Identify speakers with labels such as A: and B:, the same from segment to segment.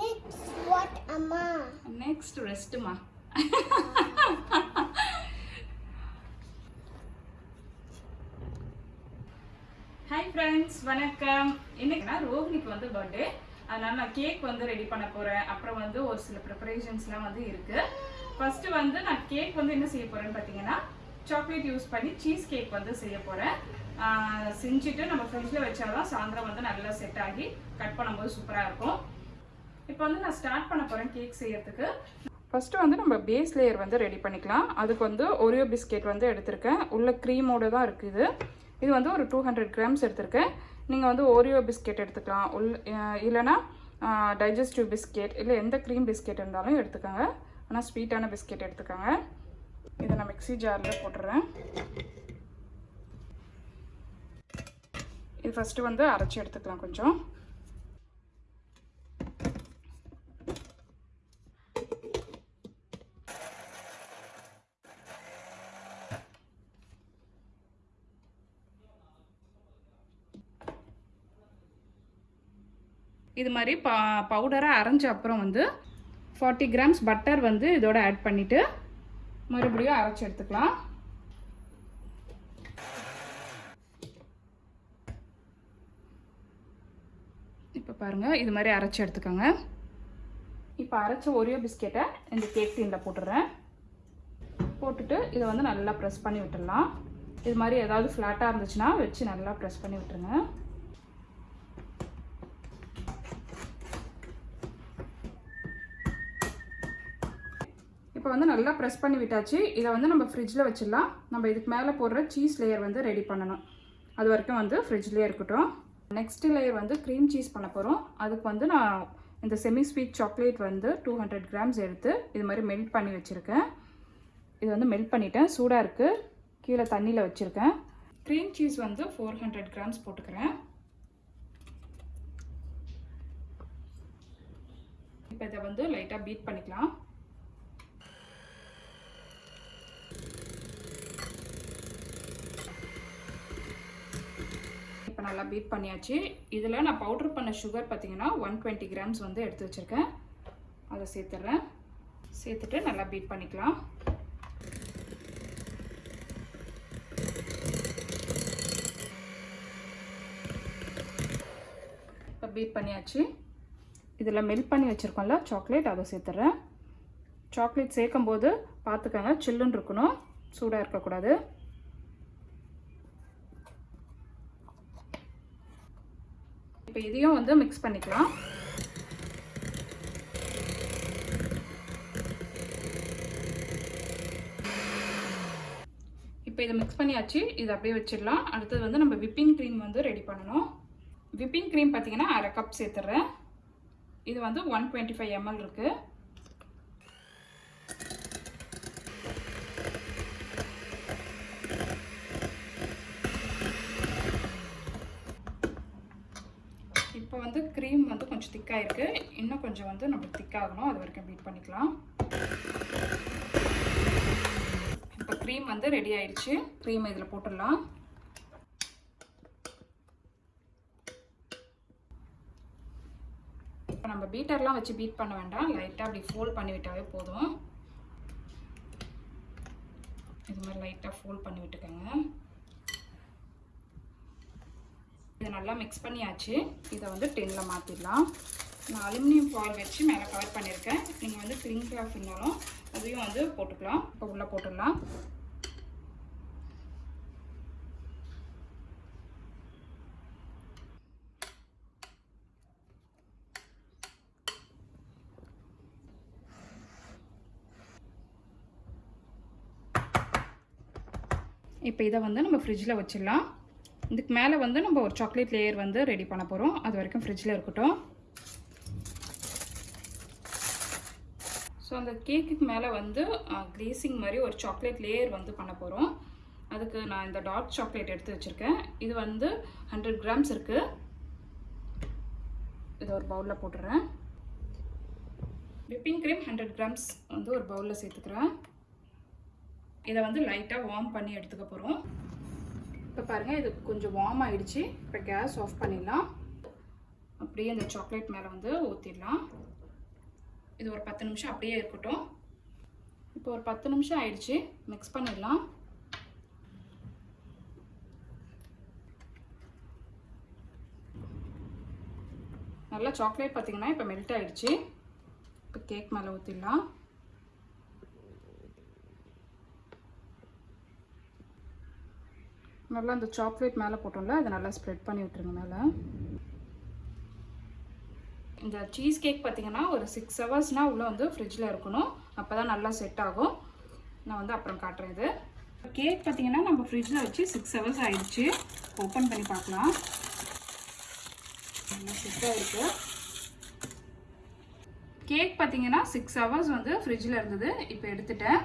A: Next, what, Amma?
B: Next ரெஸ்ட்டுமா hi friends வணக்கம். இன்னைக்குனா ரோஹினிக்கு வந்து பர்த்டே அதனால நான் கேக் வந்து ரெடி பண்ண போறேன். அப்புறம் வந்து ஒரு சில ப்ரிப்பரேஷன்ஸ்லாம் வந்து இருக்கு. ஃபர்ஸ்ட் வந்து நான் கேக் வந்து என்ன செய்ய போறேன்னு பார்த்தீங்கன்னா சாக்லேட் யூஸ் பண்ணி சீஸ் கேக் வந்து செய்ய போறேன். செஞ்சுட்டு நம்ம ஃப்ரிட்ஜில் வச்சாதான் சாயந்தரம் வந்து நல்லா செட் ஆகி கட் பண்ணும்போது சூப்பராக இருக்கும். இப்போ வந்து நான் ஸ்டார்ட் பண்ண போகிறேன் கேக் செய்யறதுக்கு. ஃபஸ்ட்டு வந்து நம்ம பேஸ் லேயர் வந்து ரெடி பண்ணிக்கலாம். அதுக்கு வந்து ஒரியோ பிஸ்கெட் வந்து எடுத்திருக்கேன். உள்ள க்ரீமோடு தான் இருக்குது. இது வந்து ஒரு டூ ஹண்ட்ரட் கிராம்ஸ் எடுத்திருக்கேன். நீங்கள் வந்து ஓரியோ பிஸ்கெட் எடுத்துக்கலாம். உள் இல்லைனா இல்லைன்னா டைஜஸ்டிவ் பிஸ்கெட் இல்லை எந்த க்ரீம் பிஸ்கெட் இருந்தாலும் எடுத்துக்கோங்க. ஆனால் ஸ்வீட்டான பிஸ்கெட் எடுத்துக்கோங்க. இதை நான் மிக்ஸி ஜாரில் போட்டுறேன். இது ஃபஸ்ட்டு வந்து அரைச்சி எடுத்துக்கலாம் கொஞ்சம். இது மாதிரி ப பவுடராக அரைஞ்ச அப்புறம் வந்து ஃபார்ட்டி கிராம்ஸ் பட்டர் வந்து இதோட ஆட் பண்ணிவிட்டு மறுபடியும் அரைச்சி எடுத்துக்கலாம். இப்போ பாருங்கள் இது மாதிரி அரைச்சி எடுத்துக்கோங்க. இப்போ அரைச்ச ஒரியோ பிஸ்கெட்டை இந்த கேக் டீனில் போட்டுடுறேன் போட்டுட்டு இதை வந்து நல்லா ப்ரெஸ் பண்ணி விட்டுடலாம். இது மாதிரி ஏதாவது ஃப்ளாட்டாக இருந்துச்சுன்னா வச்சு நல்லா ப்ரெஸ் பண்ணி விட்டுருங்க. இப்போ வந்து நல்லா ப்ரெஸ் பண்ணி விட்டாச்சு. இதை வந்து நம்ம ஃப்ரிட்ஜில் வச்சிடலாம். நம்ம இதுக்கு மேலே போடுற சீஸ் லேயர் வந்து ரெடி பண்ணணும். அது வரைக்கும் வந்து ஃப்ரிட்ஜ்லேயே இருக்கட்டும். நெக்ஸ்ட் லேயர் வந்து க்ரீம் சீஸ் பண்ண போகிறோம் அதுக்கு வந்து நான் இந்த செமி ஸ்வீட் சாக்லேட் வந்து டூ ஹண்ட்ரட் கிராம்ஸ் எடுத்து இது மாதிரி மெல்ட் பண்ணி வச்சுருக்கேன். இது வந்து மெல்ட் பண்ணிட்டேன். சூடாக இருக்குது கீழே தண்ணியில் வச்சுருக்கேன். க்ரீம் சீஸ் வந்து ஃபோர் ஹண்ட்ரட் கிராம்ஸ் போட்டுக்கிறேன். இப்போ இதை வந்து லைட்டாக பீட் பண்ணிக்கலாம். நல்லா பீட் பண்ணியாச்சு. இதில் நான் பவுடர் பண்ண சுகர் பார்த்தீங்கன்னா ஒன் டுவெண்ட்டி கிராம்ஸ் வந்து எடுத்து வச்சுருக்கேன். அதை சேர்த்துட்றேன் சேர்த்துட்டு நல்லா பீட் பண்ணிக்கலாம். இப்போ பீட் பண்ணியாச்சு. இதில் மெல்ட் பண்ணி வச்சுருக்கோம்ல சாக்லேட் அதை சேர்த்துட்றேன் சாக்லேட் சேர்க்கும் போது பார்த்துக்கோங்க சில்லுன்னு இருக்கணும். சூடாக இருக்கக்கூடாது. இப்போ இதையும் வந்து மிக்ஸ் பண்ணிக்கலாம். இப்போ இதை மிக்ஸ் பண்ணியாச்சு இதை அப்படியே வச்சிடலாம். அடுத்தது வந்து நம்ம விப்பிங் க்ரீம் வந்து ரெடி பண்ணணும். விப்பிங் க்ரீம் பார்த்தீங்கன்னா அரை கப் சேர்த்துறேன். இது வந்து ஒன் டுவெண்ட்டி ஃபைவ் எம்எல் இருக்குது இப்போ வந்து க்ரீம் வந்து கொஞ்சம் திக்காக இருக்குது இன்னும் கொஞ்சம் வந்து நம்மளுக்கு திக்காகணும் அது வரைக்கும் பீட் பண்ணிக்கலாம். இப்போ க்ரீம் வந்து ரெடி ஆயிடுச்சு. க்ரீம் இதில் போட்டுடலாம். இப்போ நம்ம பீட்டர்லாம் வச்சு பீட் பண்ண வேண்டாம். லைட்டாக அப்படி ஃபோல்ட் பண்ணி விட்டாவே போதும். இது மாதிரி லைட்டாக ஃபோல்ட் பண்ணி விட்டுக்கோங்க இதை நல்லா மிக்ஸ் பண்ணியாச்சு. இதை வந்து டென்னில் மாற்றிடலாம் நான் அலுமினியம் ஃபாயில் வச்சு மேலே கவர் பண்ணியிருக்கேன். நீங்கள் வந்து க்ரீன் கிளாஸ் இருந்தாலும் அதையும் வந்து போட்டுக்கலாம். இப்போ உள்ளே போட்டுடலாம். இப்போ இதை வந்து நம்ம ஃப்ரிட்ஜில் வச்சிடலாம். இதுக்கு மேலே வந்து நம்ம ஒரு சாக்லேட் லேயர் வந்து ரெடி பண்ண போகிறோம் அது வரைக்கும் ஃப்ரிட்ஜில் இருக்கட்டும். ஸோ அந்த கேக்குக்கு மேலே வந்து கிரேசிங் மாதிரி ஒரு சாக்லேட் லேயர் வந்து பண்ண போகிறோம் அதுக்கு நான் இந்த டார்க் சாக்லேட் எடுத்து வச்சுருக்கேன். இது வந்து ஹண்ட்ரட் கிராம்ஸ் இருக்குது இதை ஒரு பவுலில் போட்டுறேன். விப்பிங் க்ரீம் ஹண்ட்ரட் கிராம்ஸ் வந்து ஒரு பவுலில் சேர்த்துக்கிறேன். இதை வந்து லைட்டாக வார்ம் பண்ணி எடுத்துக்க போகிறோம் இப்போ பாருங்கள் இது கொஞ்சம் வார்ம் ஆகிடுச்சு இப்போ கேஸ் ஆஃப் பண்ணிடலாம். அப்படியே இந்த சாக்லேட் மேலே வந்து ஊற்றிடலாம் இது ஒரு பத்து நிமிஷம் அப்படியே இருக்கட்டும். இப்போ ஒரு பத்து நிமிஷம் ஆயிடுச்சு. மிக்ஸ் பண்ணிடலாம். நல்லா சாக்லேட் பார்த்தீங்கன்னா இப்போ மெல்ட் ஆகிடுச்சி இப்போ கேக் மேலே ஊற்றிடலாம் நல்லா அந்த சாக்லேட் மேலே போட்டோம்ல அதை நல்லா ஸ்ப்ரெட் பண்ணி விட்டுருங்க மேலே. இந்த சீஸ் கேக் பார்த்தீங்கன்னா ஒரு சிக்ஸ் ஹவர்ஸ்னால் உள்ளே வந்து ஃப்ரிட்ஜில் இருக்கணும். அப்போ தான் நல்லா செட் ஆகும். நான் வந்து அப்புறம் காட்டுறேன் இது. கேக் பார்த்தீங்கன்னா நம்ம ஃப்ரிட்ஜில் வச்சு சிக்ஸ் ஹவர்ஸ் ஆகிடுச்சு ஓப்பன் பண்ணி பார்க்கலாம். நல்லா செட்டாக இருக்குது கேக் பார்த்தீங்கன்னா சிக்ஸ் ஹவர்ஸ் வந்து ஃப்ரிட்ஜில் இருந்தது. இப்போ எடுத்துட்டேன்.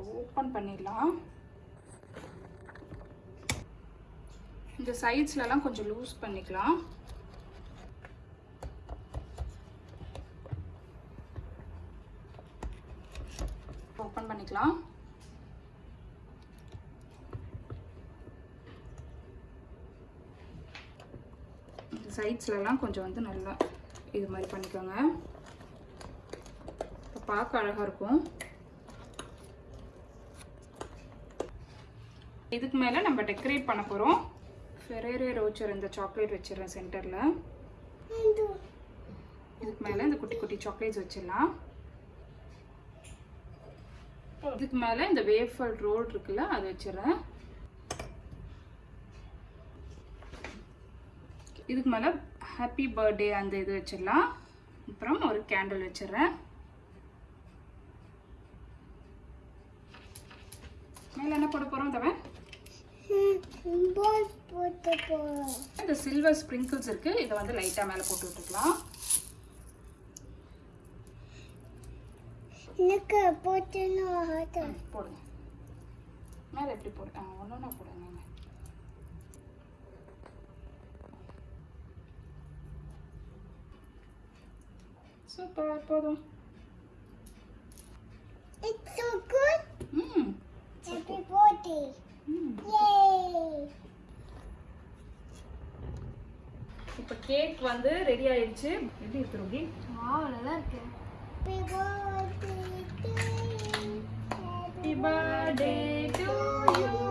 B: ஓப்பன் பண்ணிடலாம். இந்த சைட்ஸ்லலாம் கொஞ்சம் லூஸ் பண்ணிக்கலாம். ஓப்பன் பண்ணிக்கலாம். இந்த சைட்ஸ்லலாம் கொஞ்சம் வந்து நல்லா இது மாதிரி பண்ணிக்கோங்க. பார்க்க அழகாக இருக்கும். இதுக்கு மேலே நம்ம டெக்கரேட் பண்ண போகிறோம் ஃபெரேரே ரோச்சர் இந்த சாக்லேட் வச்சிடுறேன் சென்டரில் இதுக்கு மேலே இந்த குட்டி குட்டி சாக்லேட்ஸ் வச்சிடலாம். இதுக்கு மேலே இந்த வேஃபல் ரோல் இருக்குல்ல அது வச்சிடுறேன். இதுக்கு மேலே ஹாப்பி பர்த்டே அந்த இது வச்சிடலாம். அப்புறம் ஒரு கேண்டில் வச்சிடுறேன். மேலே என்ன போட போகிறோம் தவன்? இந்த சில்வர் ஸ்ப்ரிங்கிள்ஸ் இருக்கு. இதை வந்து லைட்டாக மேலே போட்டு விட்டுக்கலாம்.
A: எனக்கு போட்டுன்னு ஆகுது
B: போடுங்க. மேலே எப்படி போடு ஆ ஒன்று ஒன்றா போடுங்க. சூப்பர் போதும். கேக் வந்து ரெடி ஆயிடுச்சு எப்படி இருக்கு ருபி
A: Wow, நல்லா இருக்கு.
B: Happy birthday to you.